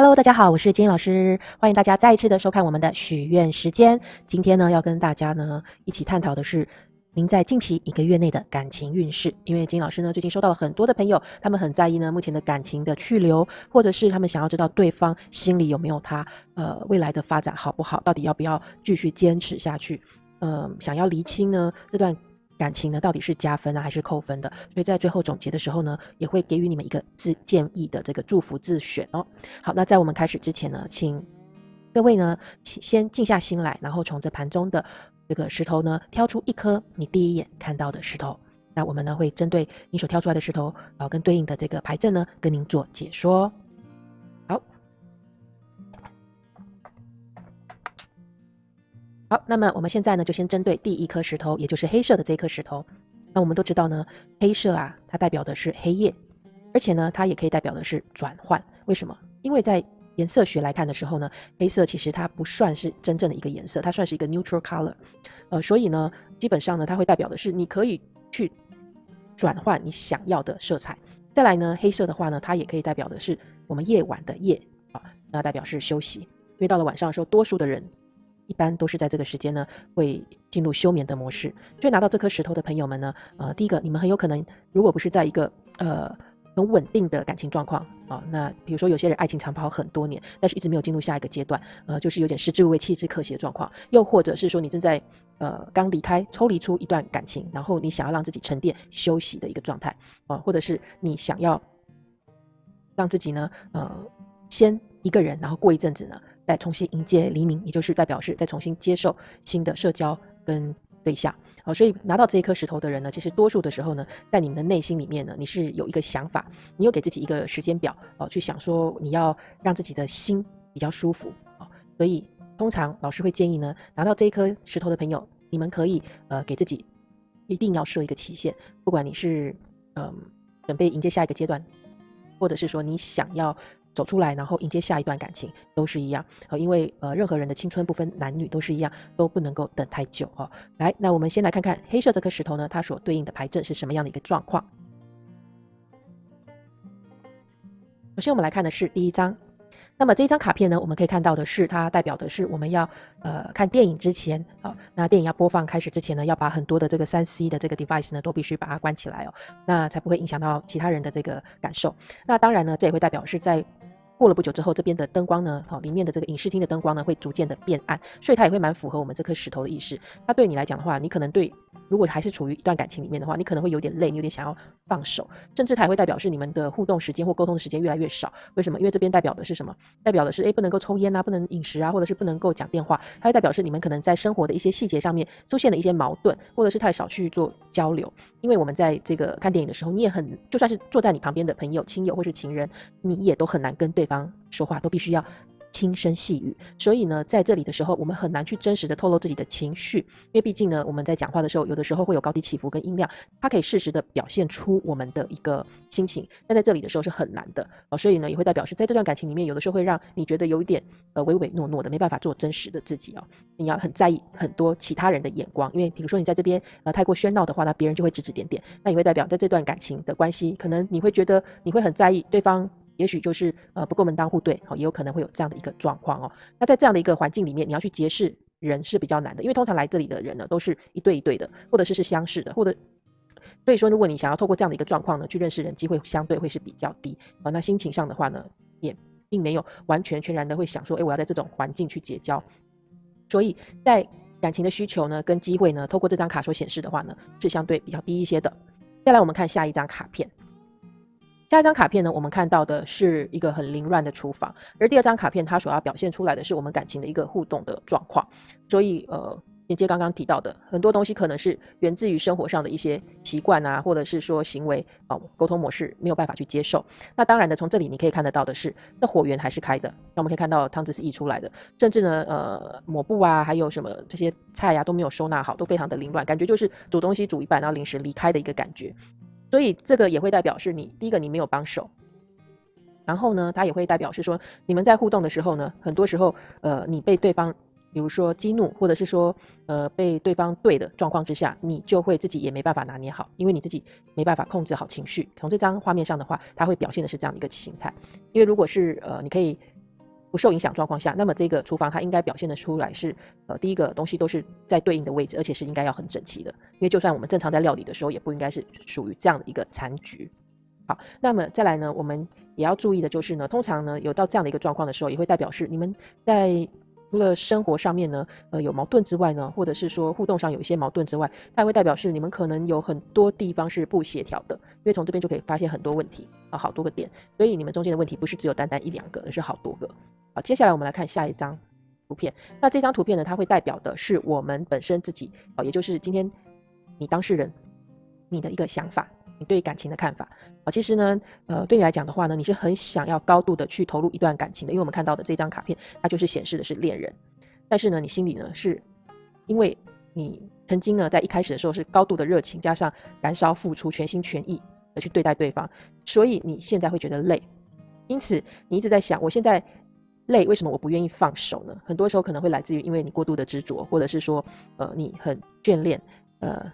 Hello，大家好，我是金老师，欢迎大家再一次的收看我们的许愿时间。今天呢，要跟大家呢一起探讨的是您在近期一个月内的感情运势。因为金老师呢最近收到了很多的朋友，他们很在意呢目前的感情的去留，或者是他们想要知道对方心里有没有他，呃，未来的发展好不好，到底要不要继续坚持下去，嗯，想要厘清呢这段。感情呢，到底是加分呢，还是扣分的？所以在最后总结的时候呢，也会给予你们一个自建议的这个祝福自选哦。好，那在我们开始之前呢，请各位呢，请先静下心来，然后从这盘中的这个石头呢，挑出一颗你第一眼看到的石头。那我们呢，会针对你所挑出来的石头，然后跟对应的这个牌阵呢，跟您做解说。好，那么我们现在呢，就先针对第一颗石头，也就是黑色的这一颗石头。那我们都知道呢，黑色啊，它代表的是黑夜，而且呢，它也可以代表的是转换。为什么？因为在颜色学来看的时候呢，黑色其实它不算是真正的一个颜色，它算是一个 neutral color。呃，所以呢，基本上呢，它会代表的是你可以去转换你想要的色彩。再来呢，黑色的话呢，它也可以代表的是我们夜晚的夜啊，那代表是休息。因为到了晚上的时候，多数的人。一般都是在这个时间呢，会进入休眠的模式。所以拿到这颗石头的朋友们呢，呃，第一个，你们很有可能，如果不是在一个呃很稳定的感情状况啊，那比如说有些人爱情长跑很多年，但是一直没有进入下一个阶段，呃，就是有点食之无味弃之可惜的状况。又或者是说你正在呃刚离开抽离出一段感情，然后你想要让自己沉淀休息的一个状态啊，或者是你想要让自己呢，呃，先一个人，然后过一阵子呢。再重新迎接黎明，也就是代表是再重新接受新的社交跟对象。好，所以拿到这一颗石头的人呢，其实多数的时候呢，在你们的内心里面呢，你是有一个想法，你有给自己一个时间表哦，去想说你要让自己的心比较舒服啊。所以通常老师会建议呢，拿到这一颗石头的朋友，你们可以呃给自己一定要设一个期限，不管你是嗯准备迎接下一个阶段，或者是说你想要。走出来，然后迎接下一段感情，都是一样呃，因为呃，任何人的青春不分男女都是一样，都不能够等太久哦。来，那我们先来看看黑色这颗石头呢，它所对应的牌阵是什么样的一个状况。首先，我们来看的是第一张。那么这一张卡片呢，我们可以看到的是，它代表的是我们要呃看电影之前啊，那电影要播放开始之前呢，要把很多的这个三 C 的这个 device 呢，都必须把它关起来哦，那才不会影响到其他人的这个感受。那当然呢，这也会代表是在。过了不久之后，这边的灯光呢，好，里面的这个影视厅的灯光呢，会逐渐的变暗，所以它也会蛮符合我们这颗石头的意识。它对你来讲的话，你可能对，如果还是处于一段感情里面的话，你可能会有点累，你有点想要放手，甚至它也会代表是你们的互动时间或沟通的时间越来越少。为什么？因为这边代表的是什么？代表的是，诶，不能够抽烟啊，不能饮食啊，或者是不能够讲电话。它会代表是你们可能在生活的一些细节上面出现了一些矛盾，或者是太少去做交流。因为我们在这个看电影的时候，你也很，就算是坐在你旁边的朋友、亲友或是情人，你也都很难跟对方说话，都必须要轻声细语。所以呢，在这里的时候，我们很难去真实的透露自己的情绪，因为毕竟呢，我们在讲话的时候，有的时候会有高低起伏跟音量，它可以适时的表现出我们的一个心情，但在这里的时候是很难的哦。所以呢，也会代表是在这段感情里面，有的时候会让你觉得有一点呃唯唯诺诺的，没办法做真实的自己哦。你要很在意很多其他人的眼光，因为比如说你在这边呃太过喧闹的话，那别人就会指指点点，那也会代表在这段感情的关系，可能你会觉得你会很在意对方。也许就是呃不够门当户对，好，也有可能会有这样的一个状况哦。那在这样的一个环境里面，你要去结识人是比较难的，因为通常来这里的人呢，都是一对一对的，或者是是相似的，或者所以说，如果你想要透过这样的一个状况呢，去认识人，机会相对会是比较低啊。那心情上的话呢，也并没有完全全然的会想说，哎，我要在这种环境去结交。所以在感情的需求呢，跟机会呢，透过这张卡所显示的话呢，是相对比较低一些的。再来，我们看下一张卡片。下一张卡片呢，我们看到的是一个很凌乱的厨房，而第二张卡片它所要表现出来的是我们感情的一个互动的状况。所以，呃，连接刚刚提到的很多东西，可能是源自于生活上的一些习惯啊，或者是说行为啊，沟通模式没有办法去接受。那当然的，从这里你可以看得到的是，那火源还是开的。那我们可以看到汤汁是溢出来的，甚至呢，呃，抹布啊，还有什么这些菜呀都没有收纳好，都非常的凌乱，感觉就是煮东西煮一半，然后临时离开的一个感觉。所以这个也会代表是你第一个你没有帮手，然后呢，它也会代表是说你们在互动的时候呢，很多时候呃你被对方比如说激怒，或者是说呃被对方对的状况之下，你就会自己也没办法拿捏好，因为你自己没办法控制好情绪。从这张画面上的话，它会表现的是这样的一个形态。因为如果是呃你可以不受影响状况下，那么这个厨房它应该表现得出来是，呃，第一个东西都是在对应的位置，而且是应该要很整齐的。因为就算我们正常在料理的时候，也不应该是属于这样的一个残局。好，那么再来呢，我们也要注意的就是呢，通常呢有到这样的一个状况的时候，也会代表是你们在除了生活上面呢，呃，有矛盾之外呢，或者是说互动上有一些矛盾之外，它会代表是你们可能有很多地方是不协调的，因为从这边就可以发现很多问题啊，好多个点，所以你们中间的问题不是只有单单一两个，而是好多个。好，接下来我们来看下一张图片。那这张图片呢，它会代表的是我们本身自己，哦，也就是今天你当事人你的一个想法，你对感情的看法。啊，其实呢，呃，对你来讲的话呢，你是很想要高度的去投入一段感情的，因为我们看到的这张卡片，它就是显示的是恋人。但是呢，你心里呢，是因为你曾经呢，在一开始的时候是高度的热情，加上燃烧付出，全心全意的去对待对方，所以你现在会觉得累。因此，你一直在想，我现在。累，为什么我不愿意放手呢？很多时候可能会来自于因为你过度的执着，或者是说，呃，你很眷恋，呃，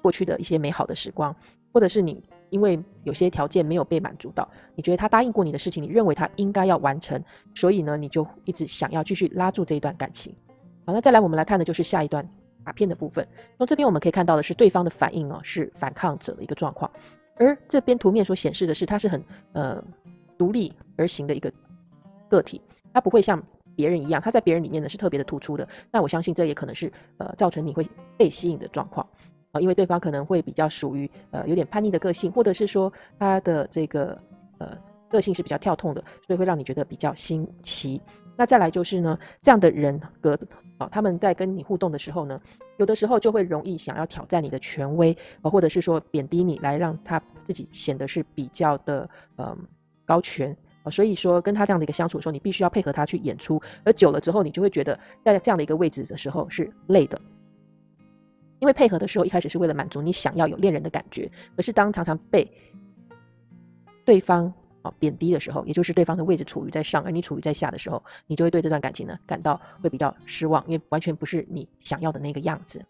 过去的一些美好的时光，或者是你因为有些条件没有被满足到，你觉得他答应过你的事情，你认为他应该要完成，所以呢，你就一直想要继续拉住这一段感情。好，那再来我们来看的就是下一段卡片的部分。从这边我们可以看到的是对方的反应哦，是反抗者的一个状况，而这边图面所显示的是他是很呃独立而行的一个个体。他不会像别人一样，他在别人里面呢是特别的突出的。那我相信这也可能是呃造成你会被吸引的状况啊，因为对方可能会比较属于呃有点叛逆的个性，或者是说他的这个呃个性是比较跳痛的，所以会让你觉得比较新奇。那再来就是呢，这样的人格啊，他们在跟你互动的时候呢，有的时候就会容易想要挑战你的权威啊，或者是说贬低你，来让他自己显得是比较的嗯高权。啊，所以说跟他这样的一个相处的时候，你必须要配合他去演出，而久了之后，你就会觉得在这样的一个位置的时候是累的，因为配合的时候一开始是为了满足你想要有恋人的感觉，可是当常常被对方啊贬低的时候，也就是对方的位置处于在上，而你处于在下的时候，你就会对这段感情呢感到会比较失望，因为完全不是你想要的那个样子。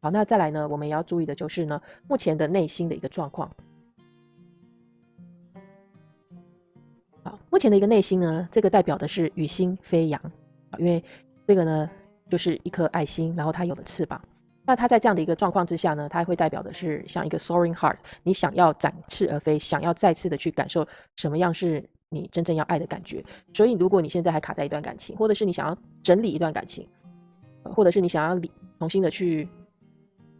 好，那再来呢，我们也要注意的就是呢，目前的内心的一个状况。好目前的一个内心呢，这个代表的是雨心飞扬，因为这个呢就是一颗爱心，然后它有了翅膀。那它在这样的一个状况之下呢，它会代表的是像一个 soaring heart，你想要展翅而飞，想要再次的去感受什么样是你真正要爱的感觉。所以，如果你现在还卡在一段感情，或者是你想要整理一段感情，或者是你想要理重新的去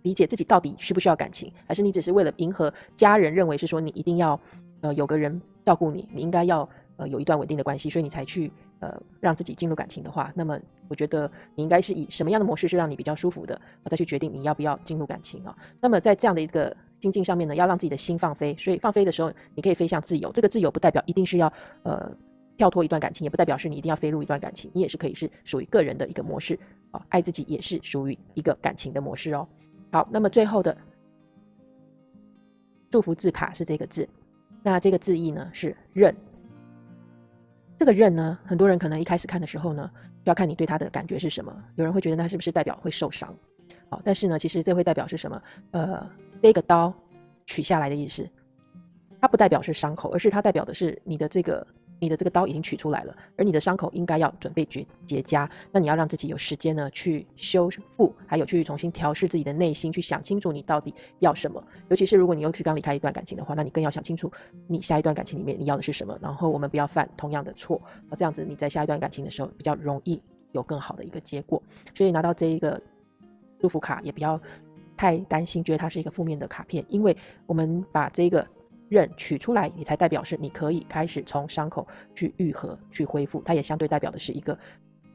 理解自己到底需不需要感情，还是你只是为了迎合家人认为是说你一定要呃有个人照顾你，你应该要。呃，有一段稳定的关系，所以你才去呃让自己进入感情的话，那么我觉得你应该是以什么样的模式是让你比较舒服的，再去决定你要不要进入感情啊。那么在这样的一个心境上面呢，要让自己的心放飞，所以放飞的时候，你可以飞向自由。这个自由不代表一定是要呃跳脱一段感情，也不代表是你一定要飞入一段感情，你也是可以是属于个人的一个模式啊。爱自己也是属于一个感情的模式哦。好，那么最后的祝福字卡是这个字，那这个字意呢是认。这个刃呢，很多人可能一开始看的时候呢，要看你对它的感觉是什么。有人会觉得它是不是代表会受伤？好，但是呢，其实这会代表是什么？呃，这个刀取下来的意思，它不代表是伤口，而是它代表的是你的这个。你的这个刀已经取出来了，而你的伤口应该要准备结结痂。那你要让自己有时间呢，去修复，还有去重新调试自己的内心，去想清楚你到底要什么。尤其是如果你又是刚离开一段感情的话，那你更要想清楚你下一段感情里面你要的是什么。然后我们不要犯同样的错，那这样子你在下一段感情的时候比较容易有更好的一个结果。所以拿到这一个祝福卡也不要太担心，觉得它是一个负面的卡片，因为我们把这个。刃取出来，你才代表是你可以开始从伤口去愈合、去恢复。它也相对代表的是一个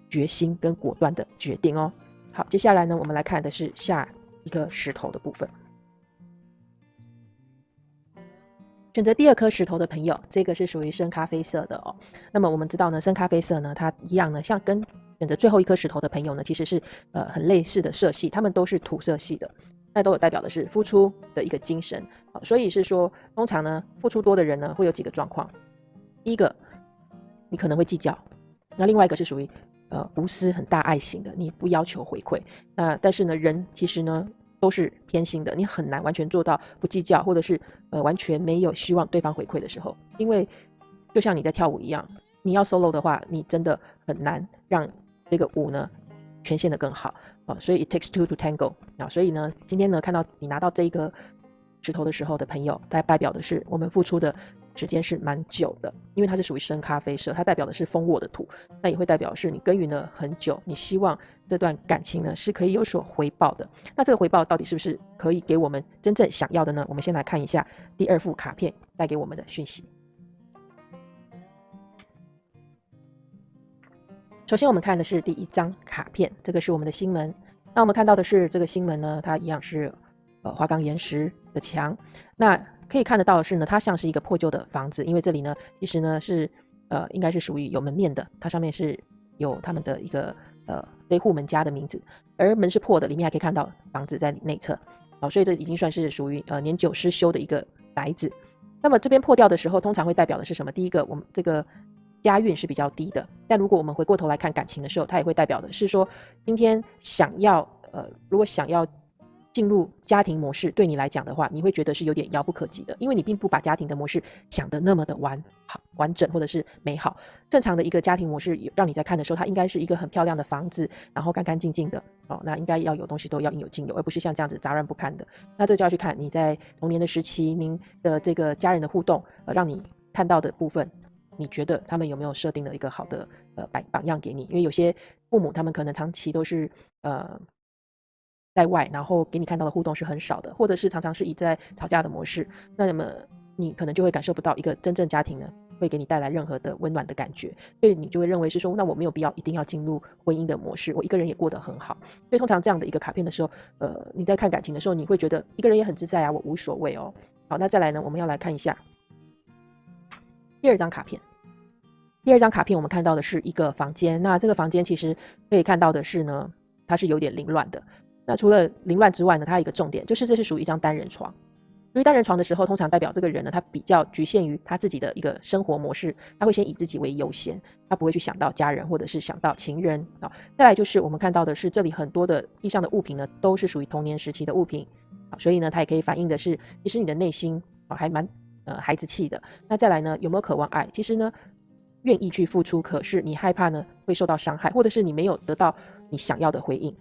决心跟果断的决定哦。好，接下来呢，我们来看的是下一个石头的部分。选择第二颗石头的朋友，这个是属于深咖啡色的哦。那么我们知道呢，深咖啡色呢，它一样呢，像跟选择最后一颗石头的朋友呢，其实是呃很类似的色系，它们都是土色系的。那都有代表的是付出的一个精神，所以是说，通常呢，付出多的人呢，会有几个状况。第一个，你可能会计较；那另外一个是属于呃无私、很大爱型的，你不要求回馈。那但是呢，人其实呢都是偏心的，你很难完全做到不计较，或者是呃完全没有希望对方回馈的时候，因为就像你在跳舞一样，你要 solo 的话，你真的很难让这个舞呢权限的更好啊。所以 it takes two to tango 啊。所以呢，今天呢看到你拿到这个石头的时候的朋友，它代表的是我们付出的。时间是蛮久的，因为它是属于深咖啡色，它代表的是丰沃的土，那也会代表是你耕耘了很久，你希望这段感情呢是可以有所回报的。那这个回报到底是不是可以给我们真正想要的呢？我们先来看一下第二副卡片带给我们的讯息。首先我们看的是第一张卡片，这个是我们的星门。那我们看到的是这个星门呢，它一样是呃花岗岩石的墙。那可以看得到的是呢，它像是一个破旧的房子，因为这里呢，其实呢是呃，应该是属于有门面的，它上面是有他们的一个呃非户门家的名字，而门是破的，里面还可以看到房子在内侧，好，所以这已经算是属于呃年久失修的一个宅子。那么这边破掉的时候，通常会代表的是什么？第一个，我们这个家运是比较低的，但如果我们回过头来看感情的时候，它也会代表的是说，今天想要呃，如果想要。进入家庭模式对你来讲的话，你会觉得是有点遥不可及的，因为你并不把家庭的模式想得那么的完好、完整或者是美好。正常的一个家庭模式，让你在看的时候，它应该是一个很漂亮的房子，然后干干净净的哦。那应该要有东西都要应有尽有，而不是像这样子杂乱不堪的。那这就要去看你在童年的时期，您的这个家人的互动，呃，让你看到的部分，你觉得他们有没有设定了一个好的呃榜榜样给你？因为有些父母他们可能长期都是呃。在外，然后给你看到的互动是很少的，或者是常常是以在吵架的模式，那么你可能就会感受不到一个真正家庭呢，会给你带来任何的温暖的感觉，所以你就会认为是说，那我没有必要一定要进入婚姻的模式，我一个人也过得很好。所以通常这样的一个卡片的时候，呃，你在看感情的时候，你会觉得一个人也很自在啊，我无所谓哦。好，那再来呢，我们要来看一下第二张卡片。第二张卡片我们看到的是一个房间，那这个房间其实可以看到的是呢，它是有点凌乱的。那除了凌乱之外呢，它有一个重点，就是这是属于一张单人床。属于单人床的时候，通常代表这个人呢，他比较局限于他自己的一个生活模式，他会先以自己为优先，他不会去想到家人或者是想到情人啊。再来就是我们看到的是这里很多的地上的物品呢，都是属于童年时期的物品啊，所以呢，它也可以反映的是，其实你的内心啊还蛮呃孩子气的。那再来呢，有没有渴望爱？其实呢，愿意去付出，可是你害怕呢会受到伤害，或者是你没有得到你想要的回应。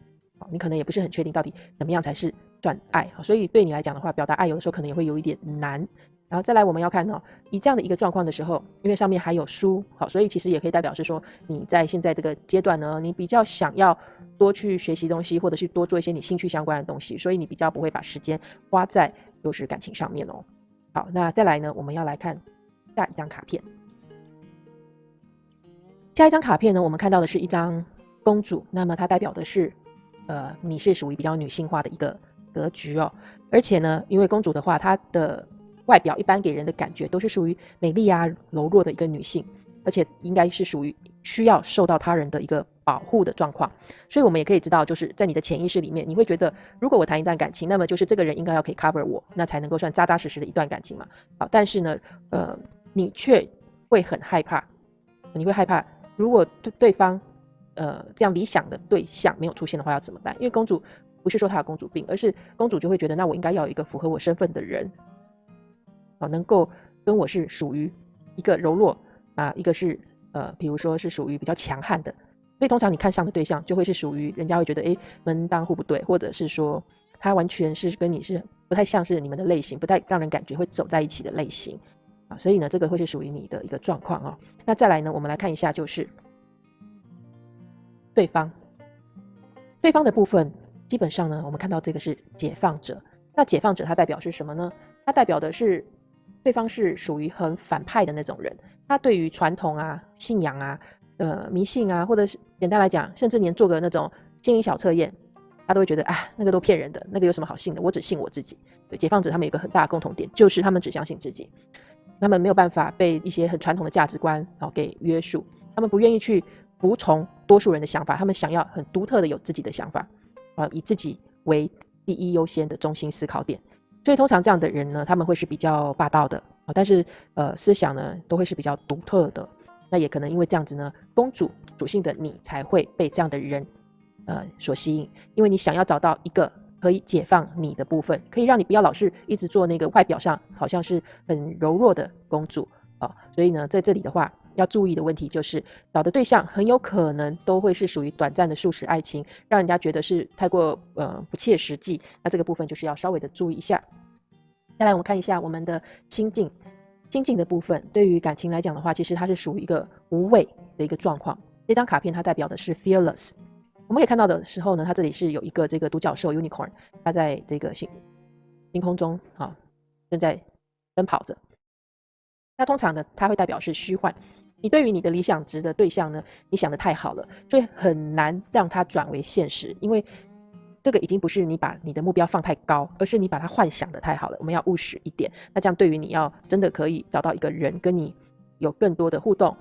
你可能也不是很确定到底怎么样才是赚爱，所以对你来讲的话，表达爱有的时候可能也会有一点难。然后再来，我们要看哦，以这样的一个状况的时候，因为上面还有书，好，所以其实也可以代表是说你在现在这个阶段呢，你比较想要多去学习东西，或者是多做一些你兴趣相关的东西，所以你比较不会把时间花在就是感情上面哦。好，那再来呢，我们要来看下一张卡片。下一张卡片呢，我们看到的是一张公主，那么它代表的是。呃，你是属于比较女性化的一个格局哦，而且呢，因为公主的话，她的外表一般给人的感觉都是属于美丽啊、柔弱的一个女性，而且应该是属于需要受到他人的一个保护的状况。所以，我们也可以知道，就是在你的潜意识里面，你会觉得，如果我谈一段感情，那么就是这个人应该要可以 cover 我，那才能够算扎扎实实的一段感情嘛。好，但是呢，呃，你却会很害怕，你会害怕，如果对对方。呃，这样理想的对象没有出现的话，要怎么办？因为公主不是说她有公主病，而是公主就会觉得，那我应该要有一个符合我身份的人，啊，能够跟我是属于一个柔弱啊，一个是呃，比如说是属于比较强悍的。所以通常你看上的对象就会是属于人家会觉得，哎，门当户不对，或者是说他完全是跟你是不太像是你们的类型，不太让人感觉会走在一起的类型啊。所以呢，这个会是属于你的一个状况啊。那再来呢，我们来看一下就是。对方，对方的部分基本上呢，我们看到这个是解放者。那解放者他代表是什么呢？他代表的是对方是属于很反派的那种人。他对于传统啊、信仰啊、呃迷信啊，或者是简单来讲，甚至连做个那种经营小测验，他都会觉得啊，那个都骗人的，那个有什么好信的？我只信我自己。对，解放者他们有个很大的共同点，就是他们只相信自己，他们没有办法被一些很传统的价值观啊给约束，他们不愿意去。服从多数人的想法，他们想要很独特的有自己的想法，啊，以自己为第一优先的中心思考点。所以通常这样的人呢，他们会是比较霸道的啊，但是呃思想呢都会是比较独特的。那也可能因为这样子呢，公主属性的你才会被这样的人呃所吸引，因为你想要找到一个可以解放你的部分，可以让你不要老是一直做那个外表上好像是很柔弱的公主啊。所以呢，在这里的话。要注意的问题就是找的对象很有可能都会是属于短暂的速食爱情，让人家觉得是太过呃不切实际。那这个部分就是要稍微的注意一下。再来，我们看一下我们的心境，心境的部分，对于感情来讲的话，其实它是属于一个无畏的一个状况。这张卡片它代表的是 fearless。我们可以看到的时候呢，它这里是有一个这个独角兽 unicorn，它在这个星星空中啊正在奔跑着。那通常呢，它会代表是虚幻。你对于你的理想值的对象呢，你想的太好了，所以很难让它转为现实。因为这个已经不是你把你的目标放太高，而是你把它幻想的太好了。我们要务实一点。那这样对于你要真的可以找到一个人跟你有更多的互动，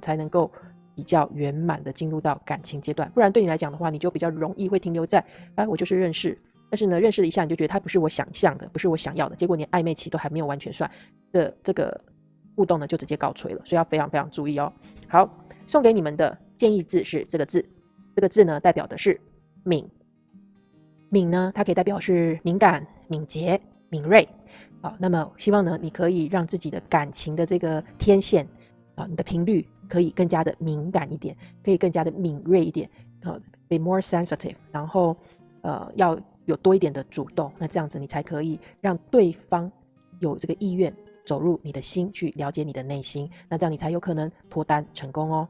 才能够比较圆满的进入到感情阶段。不然对你来讲的话，你就比较容易会停留在哎，我就是认识，但是呢，认识了一下你就觉得他不是我想象的，不是我想要的，结果连暧昧期都还没有完全算的这个。互动呢就直接告吹了，所以要非常非常注意哦。好，送给你们的建议字是这个字，这个字呢代表的是敏。敏呢，它可以代表是敏感、敏捷、敏锐。好，那么希望呢，你可以让自己的感情的这个天线啊，你的频率可以更加的敏感一点，可以更加的敏锐一点。好，be more sensitive，然后呃要有多一点的主动，那这样子你才可以让对方有这个意愿。走入你的心，去了解你的内心，那这样你才有可能脱单成功哦。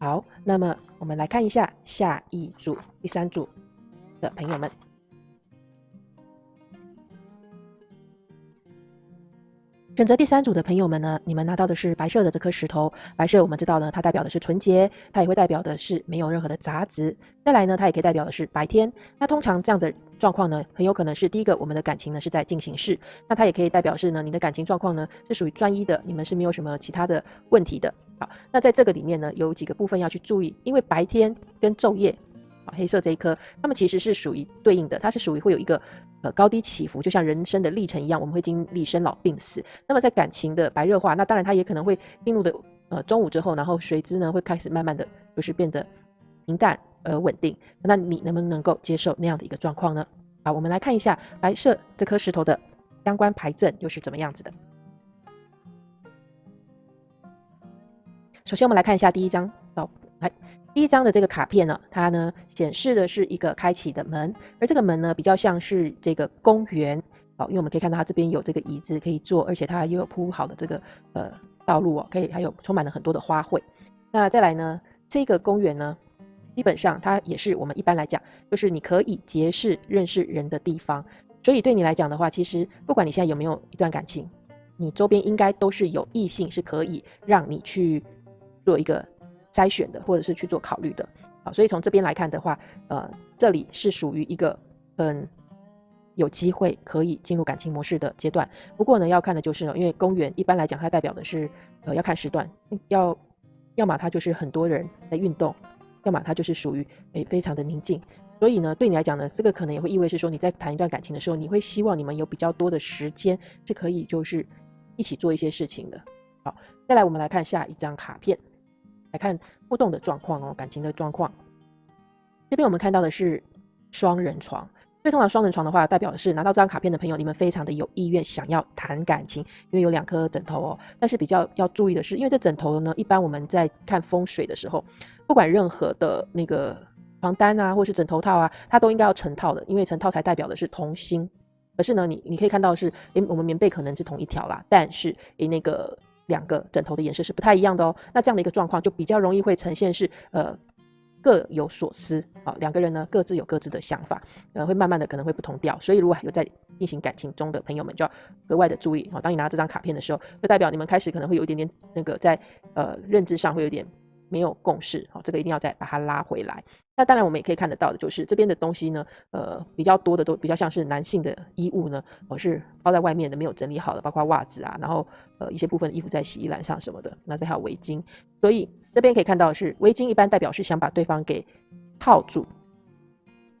好，那么我们来看一下下一组第三组的朋友们。选择第三组的朋友们呢，你们拿到的是白色的这颗石头。白色我们知道呢，它代表的是纯洁，它也会代表的是没有任何的杂质。再来呢，它也可以代表的是白天。那通常这样的状况呢，很有可能是第一个，我们的感情呢是在进行式。那它也可以代表是呢，你的感情状况呢是属于专一的，你们是没有什么其他的问题的。好，那在这个里面呢，有几个部分要去注意，因为白天跟昼夜啊。黑色这一颗，它们其实是属于对应的，它是属于会有一个呃高低起伏，就像人生的历程一样，我们会经历生老病死。那么在感情的白热化，那当然它也可能会进入的呃中午之后，然后随之呢会开始慢慢的就是变得平淡而稳定。那你能不能够接受那样的一个状况呢？好，我们来看一下白色这颗石头的相关牌阵又是怎么样子的。首先我们来看一下第一张，好，来。第一张的这个卡片呢，它呢显示的是一个开启的门，而这个门呢比较像是这个公园，好，因为我们可以看到它这边有这个椅子可以坐，而且它也有铺好的这个呃道路哦，可以还有充满了很多的花卉。那再来呢，这个公园呢，基本上它也是我们一般来讲，就是你可以结识认识人的地方。所以对你来讲的话，其实不管你现在有没有一段感情，你周边应该都是有异性是可以让你去做一个。筛选的，或者是去做考虑的，好，所以从这边来看的话，呃，这里是属于一个很有机会可以进入感情模式的阶段。不过呢，要看的就是，因为公园一般来讲，它代表的是，呃，要看时段，要要么它就是很多人在运动，要么它就是属于诶非常的宁静。所以呢，对你来讲呢，这个可能也会意味是说，你在谈一段感情的时候，你会希望你们有比较多的时间是可以就是一起做一些事情的。好，再来我们来看下一张卡片。来看互动的状况哦，感情的状况。这边我们看到的是双人床，最通常双人床的话，代表的是拿到这张卡片的朋友，你们非常的有意愿想要谈感情，因为有两颗枕头哦。但是比较要注意的是，因为这枕头呢，一般我们在看风水的时候，不管任何的那个床单啊，或是枕头套啊，它都应该要成套的，因为成套才代表的是同心。可是呢，你你可以看到是，诶，我们棉被可能是同一条啦，但是诶那个。两个枕头的颜色是不太一样的哦，那这样的一个状况就比较容易会呈现是呃各有所思啊，两个人呢各自有各自的想法，呃会慢慢的可能会不同调，所以如果有在进行感情中的朋友们就要格外的注意啊，当你拿这张卡片的时候，就代表你们开始可能会有一点点那个在呃认知上会有点。没有共识，好，这个一定要再把它拉回来。那当然，我们也可以看得到的，就是这边的东西呢，呃，比较多的都比较像是男性的衣物呢，我是包在外面的，没有整理好的，包括袜子啊，然后呃一些部分的衣服在洗衣篮上什么的。那这还有围巾，所以这边可以看到是围巾，一般代表是想把对方给套住，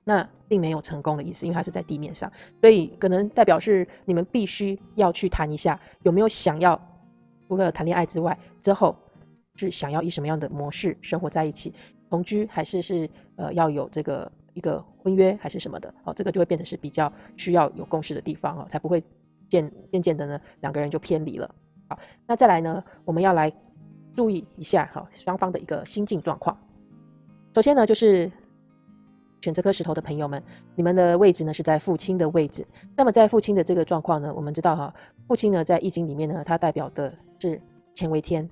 那并没有成功的意思，因为它是在地面上，所以可能代表是你们必须要去谈一下，有没有想要除了谈恋爱之外之后。是想要以什么样的模式生活在一起，同居还是是呃要有这个一个婚约还是什么的？哦，这个就会变得是比较需要有共识的地方哦，才不会渐渐渐的呢两个人就偏离了。好，那再来呢，我们要来注意一下哈，双方的一个心境状况。首先呢，就是选这颗石头的朋友们，你们的位置呢是在父亲的位置。那么在父亲的这个状况呢，我们知道哈，父亲呢在易经里面呢，它代表的是乾为天。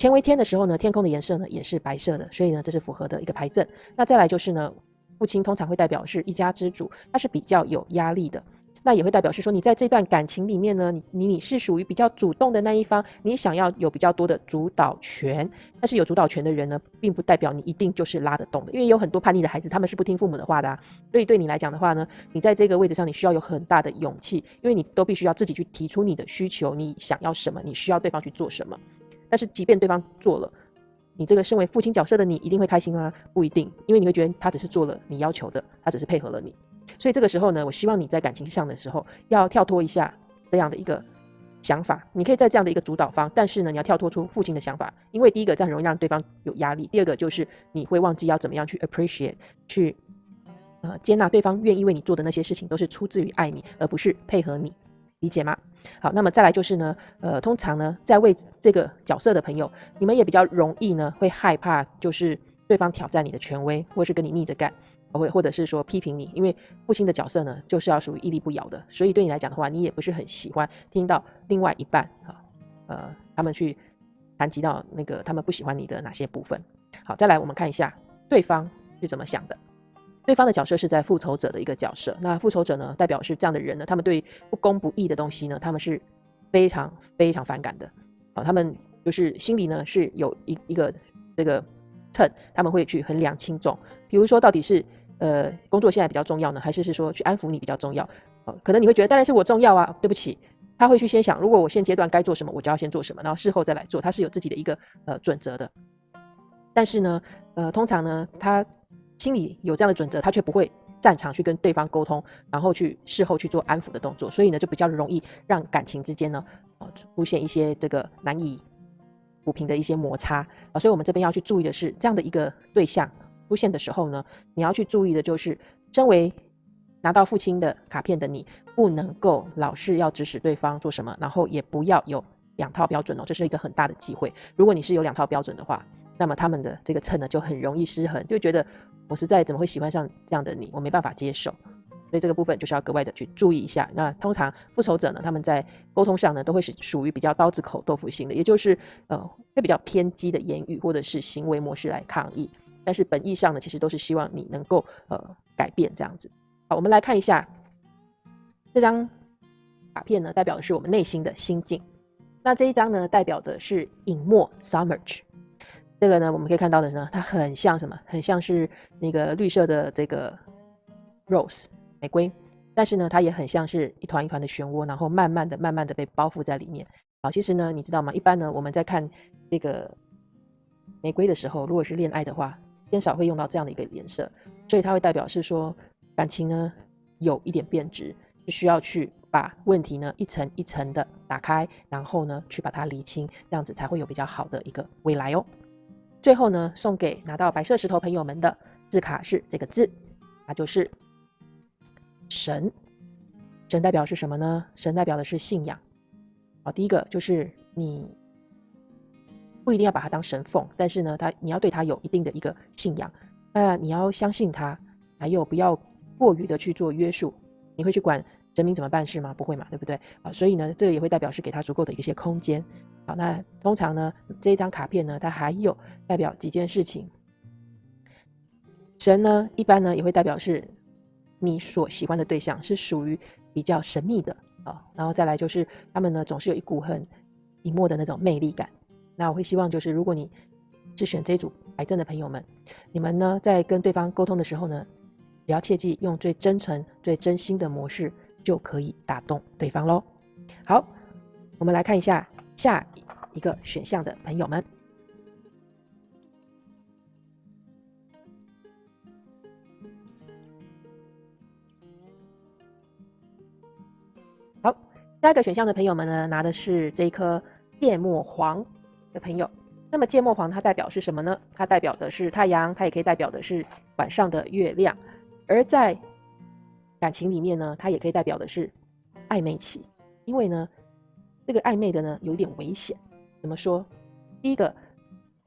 乾为天的时候呢，天空的颜色呢也是白色的，所以呢这是符合的一个牌阵。那再来就是呢，父亲通常会代表是一家之主，他是比较有压力的。那也会代表是说，你在这段感情里面呢，你你是属于比较主动的那一方，你想要有比较多的主导权。但是有主导权的人呢，并不代表你一定就是拉得动的，因为有很多叛逆的孩子，他们是不听父母的话的啊。所以对你来讲的话呢，你在这个位置上，你需要有很大的勇气，因为你都必须要自己去提出你的需求，你想要什么，你需要对方去做什么。但是即便对方做了，你这个身为父亲角色的你，一定会开心吗？不一定，因为你会觉得他只是做了你要求的，他只是配合了你。所以这个时候呢，我希望你在感情上的时候要跳脱一下这样的一个想法。你可以在这样的一个主导方，但是呢，你要跳脱出父亲的想法，因为第一个这样容易让对方有压力，第二个就是你会忘记要怎么样去 appreciate，去呃接纳对方愿意为你做的那些事情，都是出自于爱你，而不是配合你，理解吗？好，那么再来就是呢，呃，通常呢，在为这个角色的朋友，你们也比较容易呢会害怕，就是对方挑战你的权威，或是跟你逆着干。或或者是说批评你，因为父亲的角色呢，就是要属于屹立不摇的，所以对你来讲的话，你也不是很喜欢听到另外一半啊，呃，他们去谈及到那个他们不喜欢你的哪些部分。好，再来我们看一下对方是怎么想的。对方的角色是在复仇者的一个角色，那复仇者呢，代表是这样的人呢，他们对不公不义的东西呢，他们是非常非常反感的。啊，他们就是心里呢是有一一个这个秤，他们会去衡量轻重，比如说到底是。呃，工作现在比较重要呢，还是是说去安抚你比较重要？哦，可能你会觉得当然是我重要啊。对不起，他会去先想，如果我现阶段该做什么，我就要先做什么，然后事后再来做。他是有自己的一个呃准则的。但是呢，呃，通常呢，他心里有这样的准则，他却不会擅长去跟对方沟通，然后去事后去做安抚的动作，所以呢，就比较容易让感情之间呢，呃，出现一些这个难以抚平的一些摩擦啊。所以我们这边要去注意的是，这样的一个对象。出现的时候呢，你要去注意的就是，身为拿到父亲的卡片的你，不能够老是要指使对方做什么，然后也不要有两套标准哦，这是一个很大的机会。如果你是有两套标准的话，那么他们的这个秤呢就很容易失衡，就觉得我实在怎么会喜欢上这样的你，我没办法接受。所以这个部分就是要格外的去注意一下。那通常复仇者呢，他们在沟通上呢都会是属于比较刀子口豆腐心的，也就是呃会比较偏激的言语或者是行为模式来抗议。但是本意上呢，其实都是希望你能够呃改变这样子。好，我们来看一下这张卡片呢，代表的是我们内心的心境。那这一张呢，代表的是隐没 summerge。这个呢，我们可以看到的是呢，它很像什么？很像是那个绿色的这个 rose 玫瑰，但是呢，它也很像是一团一团的漩涡，然后慢慢的、慢慢的被包覆在里面。好，其实呢，你知道吗？一般呢，我们在看这个玫瑰的时候，如果是恋爱的话，偏少会用到这样的一个颜色，所以它会代表是说感情呢有一点变质，就需要去把问题呢一层一层的打开，然后呢去把它理清，这样子才会有比较好的一个未来哦。最后呢，送给拿到白色石头朋友们的字卡是这个字，那就是神。神代表是什么呢？神代表的是信仰。好，第一个就是你。不一定要把它当神奉，但是呢，他你要对他有一定的一个信仰，那你要相信他，还有不要过于的去做约束。你会去管神明怎么办事吗？不会嘛，对不对啊？所以呢，这个也会代表是给他足够的一些空间。好，那通常呢，这一张卡片呢，它还有代表几件事情。神呢，一般呢也会代表是你所喜欢的对象是属于比较神秘的啊，然后再来就是他们呢总是有一股很隐没的那种魅力感。那我会希望，就是如果你是选这组癌症的朋友们，你们呢在跟对方沟通的时候呢，也要切记用最真诚、最真心的模式，就可以打动对方喽。好，我们来看一下下一个选项的朋友们。好，下一个选项的朋友们呢，拿的是这一颗芥末黄。的朋友，那么芥末黄它代表是什么呢？它代表的是太阳，它也可以代表的是晚上的月亮。而在感情里面呢，它也可以代表的是暧昧期，因为呢，这个暧昧的呢有点危险。怎么说？第一个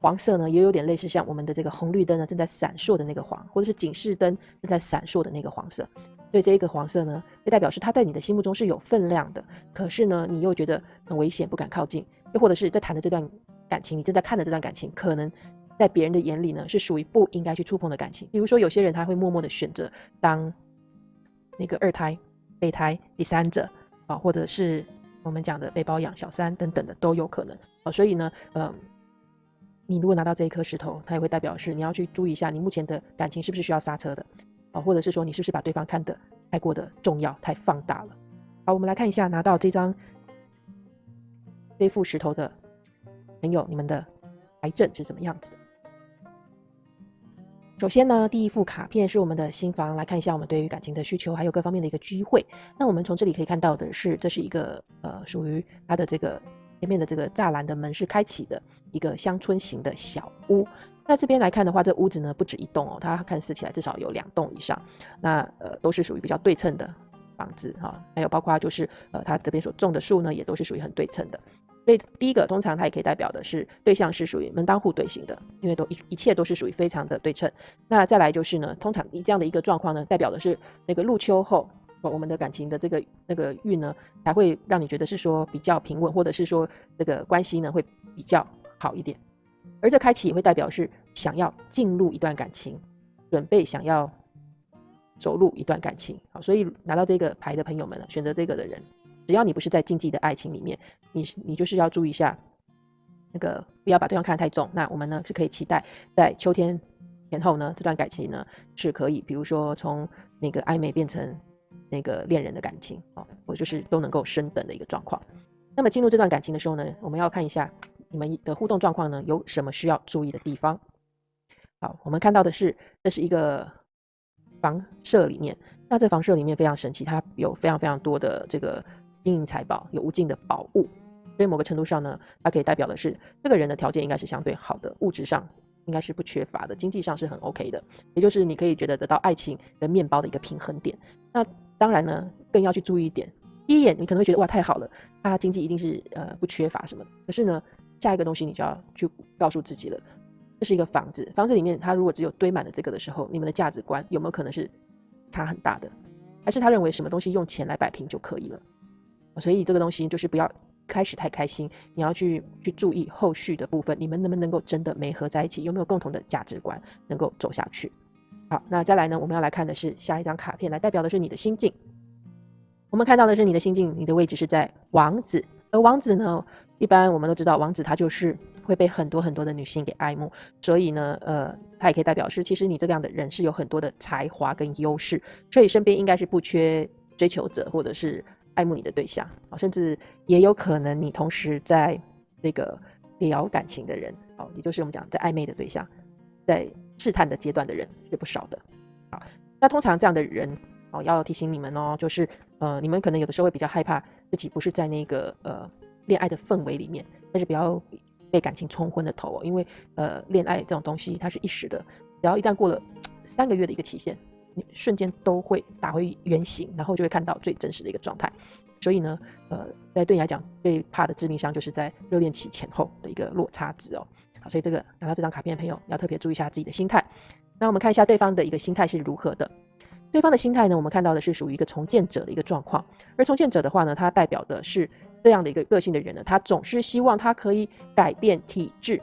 黄色呢，也有点类似像我们的这个红绿灯呢正在闪烁的那个黄，或者是警示灯正在闪烁的那个黄色。所以这一个黄色呢，就代表是它在你的心目中是有分量的，可是呢，你又觉得很危险，不敢靠近。又或者是在谈的这段感情，你正在看的这段感情，可能在别人的眼里呢，是属于不应该去触碰的感情。比如说，有些人他会默默的选择当那个二胎、备胎、第三者啊，或者是我们讲的被包养、小三等等的都有可能啊。所以呢，嗯，你如果拿到这一颗石头，它也会代表是你要去注意一下，你目前的感情是不是需要刹车的。啊，或者是说你是不是把对方看得太过的重要、太放大了？好，我们来看一下拿到这张这副石头的朋友，你们的癌症是怎么样子的？首先呢，第一副卡片是我们的新房，来看一下我们对于感情的需求，还有各方面的一个机会。那我们从这里可以看到的是，这是一个呃属于它的这个前面的这个栅栏的门是开启的一个乡村型的小屋。那这边来看的话，这屋子呢不止一栋哦，它看似起来至少有两栋以上。那呃都是属于比较对称的房子哈，还有包括就是呃它这边所种的树呢，也都是属于很对称的。所以第一个通常它也可以代表的是对象是属于门当户对型的，因为都一一切都是属于非常的对称。那再来就是呢，通常以这样的一个状况呢，代表的是那个入秋后，我们的感情的这个那个运呢，才会让你觉得是说比较平稳，或者是说这个关系呢会比较好一点。而这开启也会代表是想要进入一段感情，准备想要走入一段感情。好，所以拿到这个牌的朋友们呢，选择这个的人，只要你不是在禁忌的爱情里面，你你就是要注意一下，那个不要把对方看得太重。那我们呢是可以期待在秋天前后呢，这段感情呢是可以，比如说从那个暧昧变成那个恋人的感情啊，我就是都能够升等的一个状况。那么进入这段感情的时候呢，我们要看一下。你们的互动状况呢？有什么需要注意的地方？好，我们看到的是，这是一个房舍里面。那这房舍里面非常神奇，它有非常非常多的这个金银财宝，有无尽的宝物。所以某个程度上呢，它可以代表的是，这个人的条件应该是相对好的，物质上应该是不缺乏的，经济上是很 OK 的。也就是你可以觉得得到爱情跟面包的一个平衡点。那当然呢，更要去注意一点。第一眼你可能会觉得哇太好了，他经济一定是呃不缺乏什么。可是呢？下一个东西你就要去告诉自己了，这是一个房子，房子里面他如果只有堆满了这个的时候，你们的价值观有没有可能是差很大的？还是他认为什么东西用钱来摆平就可以了？所以这个东西就是不要开始太开心，你要去去注意后续的部分，你们能不能够真的没合在一起，有没有共同的价值观能够走下去？好，那再来呢，我们要来看的是下一张卡片，来代表的是你的心境。我们看到的是你的心境，你的位置是在王子。而王子呢，一般我们都知道，王子他就是会被很多很多的女性给爱慕，所以呢，呃，他也可以代表是，其实你这样的人是有很多的才华跟优势，所以身边应该是不缺追求者或者是爱慕你的对象啊，甚至也有可能你同时在那个聊感情的人，哦，也就是我们讲在暧昧的对象，在试探的阶段的人是不少的，好，那通常这样的人。哦，要提醒你们哦，就是呃，你们可能有的时候会比较害怕自己不是在那个呃恋爱的氛围里面，但是不要被感情冲昏了头哦，因为呃恋爱这种东西它是一时的，只要一旦过了三个月的一个期限，你瞬间都会打回原形，然后就会看到最真实的一个状态。所以呢，呃，在对你来讲最怕的致命伤就是在热恋期前后的一个落差值哦。好，所以这个拿到这张卡片的朋友要特别注意一下自己的心态。那我们看一下对方的一个心态是如何的。对方的心态呢？我们看到的是属于一个重建者的一个状况，而重建者的话呢，他代表的是这样的一个个性的人呢，他总是希望他可以改变体制，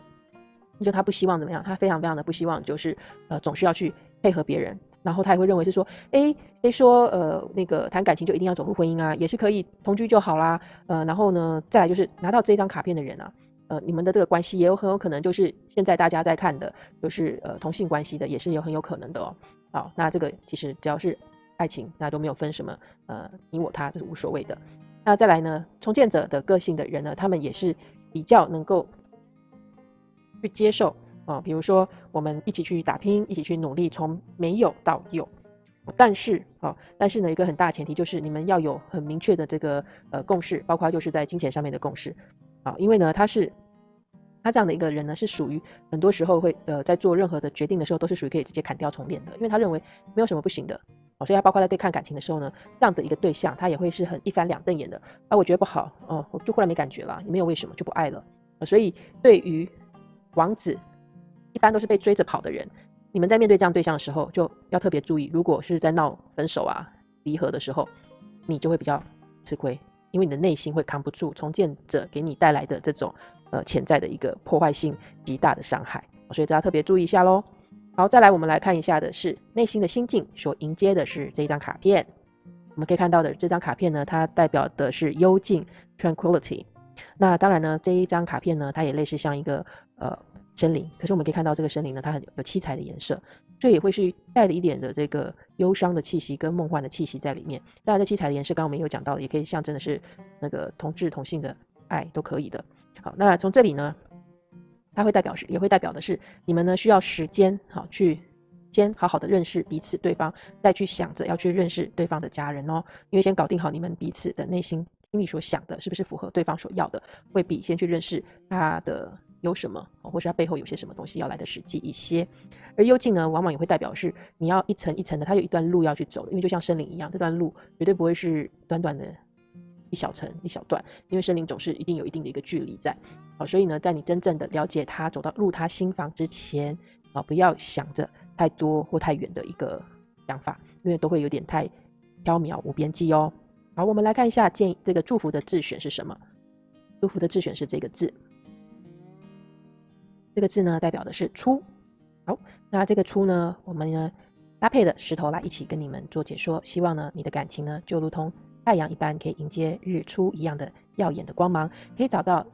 就他不希望怎么样，他非常非常的不希望就是呃总是要去配合别人，然后他也会认为是说，哎，谁说呃那个谈感情就一定要走入婚姻啊？也是可以同居就好啦，呃，然后呢，再来就是拿到这张卡片的人啊，呃，你们的这个关系也有很有可能就是现在大家在看的，就是呃同性关系的，也是有很有可能的哦。好，那这个其实只要是爱情，那都没有分什么呃你我他，这是无所谓的。那再来呢，重建者的个性的人呢，他们也是比较能够去接受啊，比如说我们一起去打拼，一起去努力，从没有到有。但是啊，但是呢，一个很大前提就是你们要有很明确的这个呃共识，包括就是在金钱上面的共识啊，因为呢，他是。他这样的一个人呢，是属于很多时候会呃，在做任何的决定的时候，都是属于可以直接砍掉重练的，因为他认为没有什么不行的哦。所以他包括在对抗感情的时候呢，这样的一个对象，他也会是很一翻两瞪眼的啊。我觉得不好哦，我就忽然没感觉了，也没有为什么就不爱了。所以对于王子，一般都是被追着跑的人。你们在面对这样对象的时候，就要特别注意，如果是在闹分手啊、离合的时候，你就会比较吃亏，因为你的内心会扛不住重建者给你带来的这种呃潜在的一个破坏性极大的伤害，所以大家特别注意一下喽。好，再来我们来看一下的是内心的心境所迎接的是这一张卡片。我们可以看到的这张卡片呢，它代表的是幽静 （tranquility）。那当然呢，这一张卡片呢，它也类似像一个呃森林。可是我们可以看到这个森林呢，它很有七彩的颜色，所以也会是带了一点的这个忧伤的气息跟梦幻的气息在里面。当然，这七彩的颜色刚刚我们有讲到，也可以象征的是那个同志同性的爱都可以的。好，那从这里呢，它会代表是，也会代表的是你们呢需要时间好去。先好好的认识彼此对方，再去想着要去认识对方的家人哦。因为先搞定好你们彼此的内心心里所想的，是不是符合对方所要的，会比先去认识他的有什么，或是它背后有些什么东西要来的实际一些。而幽静呢，往往也会代表是你要一层一层的，它有一段路要去走的。因为就像森林一样，这段路绝对不会是短短的一小层一小段，因为森林总是一定有一定的一个距离在。好，所以呢，在你真正的了解他，走到入他心房之前，啊，不要想着。太多或太远的一个想法，因为都会有点太缥缈无边际哦。好，我们来看一下建议这个祝福的字选是什么？祝福的字选是这个字，这个字呢代表的是出。好，那这个出呢，我们呢搭配的石头来一起跟你们做解说，希望呢你的感情呢就如同太阳一般，可以迎接日出一样的耀眼的光芒，可以找到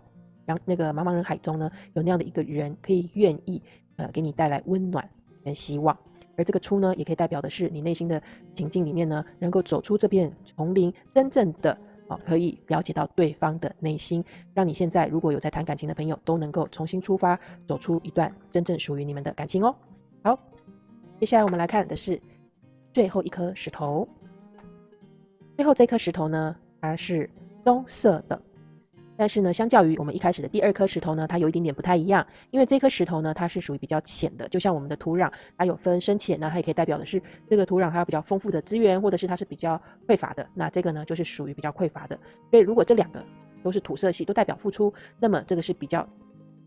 让那个茫茫人海中呢有那样的一个人，可以愿意呃给你带来温暖。跟希望，而这个出呢，也可以代表的是你内心的情境里面呢，能够走出这片丛林，真正的啊，可以了解到对方的内心，让你现在如果有在谈感情的朋友，都能够重新出发，走出一段真正属于你们的感情哦。好，接下来我们来看的是最后一颗石头，最后这颗石头呢，它是棕色的。但是呢，相较于我们一开始的第二颗石头呢，它有一点点不太一样，因为这颗石头呢，它是属于比较浅的，就像我们的土壤，它有分深浅呢，它也可以代表的是这个土壤它有比较丰富的资源，或者是它是比较匮乏的。那这个呢，就是属于比较匮乏的。所以如果这两个都是土色系，都代表付出，那么这个是比较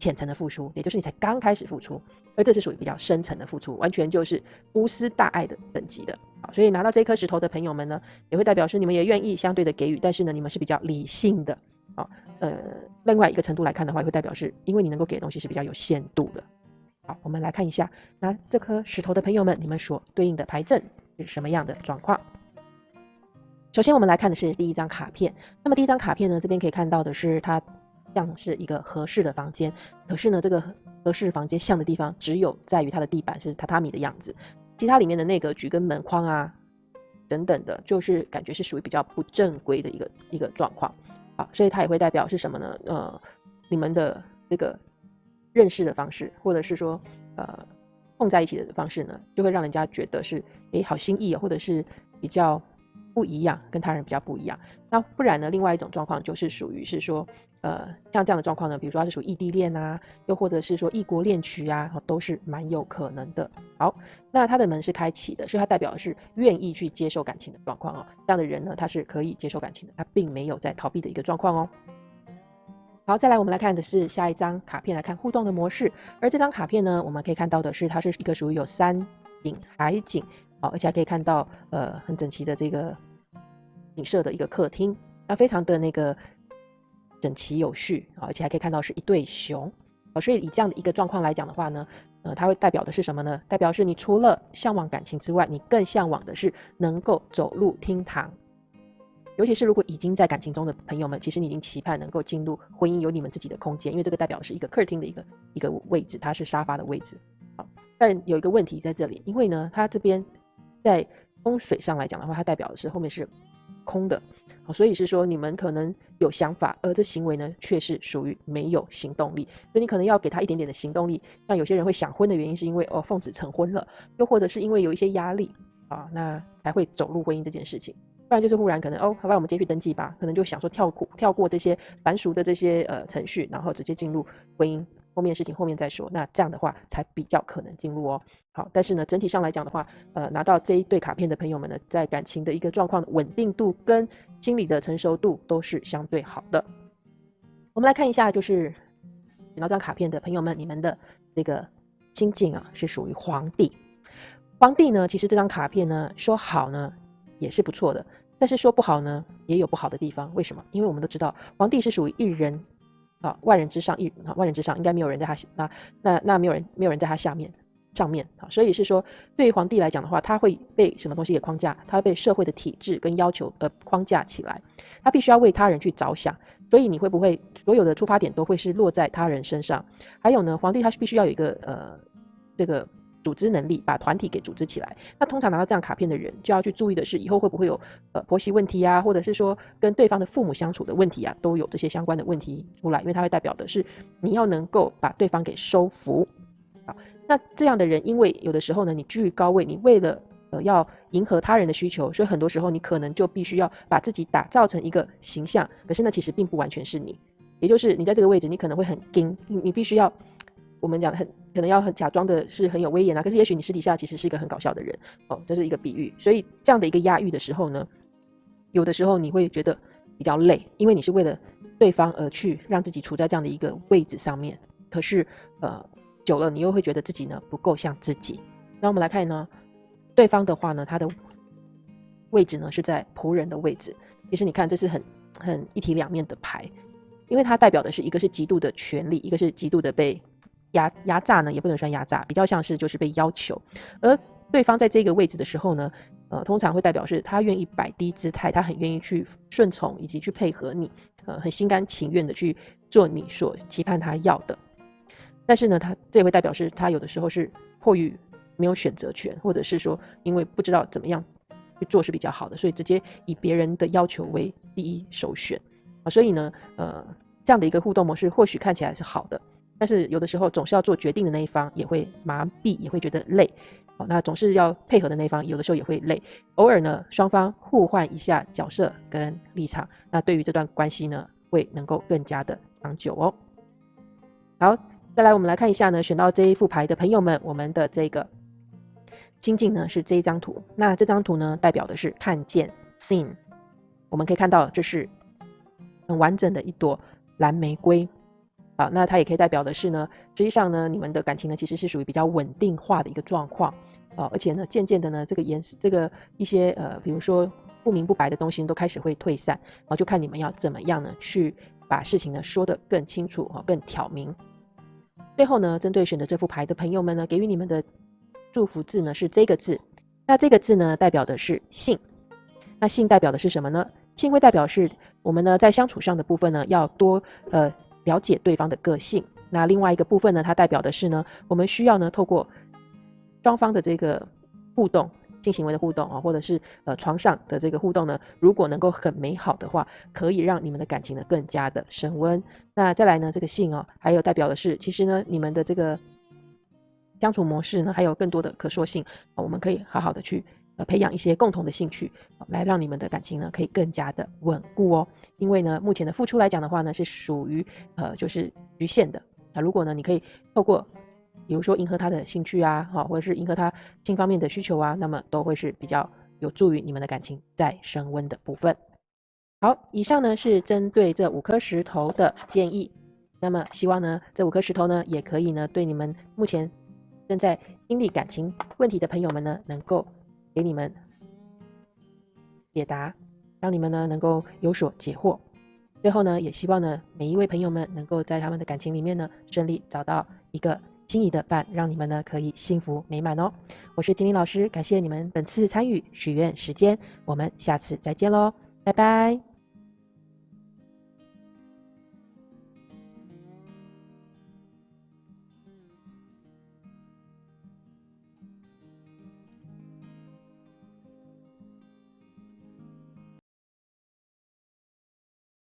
浅层的付出，也就是你才刚开始付出，而这是属于比较深层的付出，完全就是无私大爱的等级的。好，所以拿到这颗石头的朋友们呢，也会代表是你们也愿意相对的给予，但是呢，你们是比较理性的。呃，另外一个程度来看的话，也会代表是因为你能够给的东西是比较有限度的。好，我们来看一下，那这颗石头的朋友们，你们所对应的牌阵是什么样的状况？首先，我们来看的是第一张卡片。那么第一张卡片呢，这边可以看到的是它像是一个合适的房间，可是呢，这个合适房间像的地方只有在于它的地板是榻榻米的样子，其他里面的那个局跟门框啊等等的，就是感觉是属于比较不正规的一个一个状况。所以它也会代表是什么呢？呃，你们的这个认识的方式，或者是说，呃，碰在一起的方式呢，就会让人家觉得是，诶，好心意啊，或者是比较不一样，跟他人比较不一样。那不然呢？另外一种状况就是属于是说，呃，像这样的状况呢，比如说它是属于异地恋啊，又或者是说异国恋曲啊，都是蛮有可能的。好，那他的门是开启的，所以它代表的是愿意去接受感情的状况哦。这样的人呢，他是可以接受感情的，他并没有在逃避的一个状况哦。好，再来我们来看的是下一张卡片，来看互动的模式。而这张卡片呢，我们可以看到的是，它是一个属于有山景、海景，好，而且还可以看到呃很整齐的这个。景色的一个客厅，那非常的那个整齐有序啊，而且还可以看到是一对熊啊，所以以这样的一个状况来讲的话呢，呃，它会代表的是什么呢？代表是你除了向往感情之外，你更向往的是能够走入厅堂，尤其是如果已经在感情中的朋友们，其实你已经期盼能够进入婚姻，有你们自己的空间，因为这个代表是一个客厅的一个一个位置，它是沙发的位置啊。但有一个问题在这里，因为呢，它这边在风水上来讲的话，它代表的是后面是。空的，所以是说你们可能有想法，而这行为呢却是属于没有行动力，所以你可能要给他一点点的行动力。像有些人会想婚的原因，是因为哦奉子成婚了，又或者是因为有一些压力啊，那才会走入婚姻这件事情。不然就是忽然可能哦，好吧，我们今天去登记吧，可能就想说跳过跳过这些繁俗的这些呃程序，然后直接进入婚姻。后面事情后面再说，那这样的话才比较可能进入哦。好，但是呢，整体上来讲的话，呃，拿到这一对卡片的朋友们呢，在感情的一个状况稳定度跟心理的成熟度都是相对好的。我们来看一下，就是拿到这张卡片的朋友们，你们的这个心境啊是属于皇帝。皇帝呢，其实这张卡片呢说好呢也是不错的，但是说不好呢也有不好的地方。为什么？因为我们都知道皇帝是属于一人啊，万人之上一啊，万人之上应该没有人在他那那那没有人没有人在他下面。上面啊，所以是说，对于皇帝来讲的话，他会被什么东西给框架？他会被社会的体制跟要求呃框架起来，他必须要为他人去着想。所以你会不会所有的出发点都会是落在他人身上？还有呢，皇帝他是必须要有一个呃这个组织能力，把团体给组织起来。那通常拿到这样卡片的人，就要去注意的是，以后会不会有呃婆媳问题啊，或者是说跟对方的父母相处的问题啊，都有这些相关的问题出来，因为它会代表的是你要能够把对方给收服。好那这样的人，因为有的时候呢，你居于高位，你为了呃要迎合他人的需求，所以很多时候你可能就必须要把自己打造成一个形象。可是呢，其实并不完全是你，也就是你在这个位置，你可能会很硬，你你必须要我们讲很可能要很假装的是很有威严啊。可是也许你私底下其实是一个很搞笑的人哦，这是一个比喻。所以这样的一个压抑的时候呢，有的时候你会觉得比较累，因为你是为了对方而去让自己处在这样的一个位置上面。可是呃。久了，你又会觉得自己呢不够像自己。那我们来看呢，对方的话呢，他的位置呢是在仆人的位置。其实你看，这是很很一体两面的牌，因为它代表的是一个是极度的权利，一个是极度的被压压榨呢，也不能算压榨，比较像是就是被要求。而对方在这个位置的时候呢，呃，通常会代表是他愿意摆低姿态，他很愿意去顺从以及去配合你，呃，很心甘情愿的去做你所期盼他要的。但是呢，他这也会代表是他有的时候是迫于没有选择权，或者是说因为不知道怎么样去做是比较好的，所以直接以别人的要求为第一首选啊。所以呢，呃，这样的一个互动模式或许看起来是好的，但是有的时候总是要做决定的那一方也会麻痹，也会觉得累哦。那总是要配合的那一方有的时候也会累。偶尔呢，双方互换一下角色跟立场，那对于这段关系呢，会能够更加的长久哦。好。再来，我们来看一下呢，选到这一副牌的朋友们，我们的这个心境呢是这一张图。那这张图呢，代表的是看见 （seen）。我们可以看到，这是很完整的一朵蓝玫瑰。好，那它也可以代表的是呢，实际上呢，你们的感情呢其实是属于比较稳定化的一个状况啊，而且呢，渐渐的呢，这个颜色、这个一些呃，比如说不明不白的东西都开始会退散，然后就看你们要怎么样呢，去把事情呢说得更清楚啊，更挑明。最后呢，针对选择这副牌的朋友们呢，给予你们的祝福字呢是这个字。那这个字呢，代表的是信。那信代表的是什么呢？信会代表是我们呢在相处上的部分呢，要多呃了解对方的个性。那另外一个部分呢，它代表的是呢，我们需要呢透过双方的这个互动。性行为的互动啊，或者是呃床上的这个互动呢，如果能够很美好的话，可以让你们的感情呢更加的升温。那再来呢，这个性哦，还有代表的是，其实呢，你们的这个相处模式呢，还有更多的可塑性，我们可以好好的去呃培养一些共同的兴趣，来让你们的感情呢可以更加的稳固哦。因为呢，目前的付出来讲的话呢，是属于呃就是局限的。那如果呢，你可以透过比如说迎合他的兴趣啊，哈，或者是迎合他性方面的需求啊，那么都会是比较有助于你们的感情再升温的部分。好，以上呢是针对这五颗石头的建议。那么希望呢这五颗石头呢也可以呢对你们目前正在经历感情问题的朋友们呢能够给你们解答，让你们呢能够有所解惑。最后呢也希望呢每一位朋友们能够在他们的感情里面呢顺利找到一个。心仪的伴，让你们呢可以幸福美满哦。我是金玲老师，感谢你们本次参与许愿时间，我们下次再见喽，拜拜。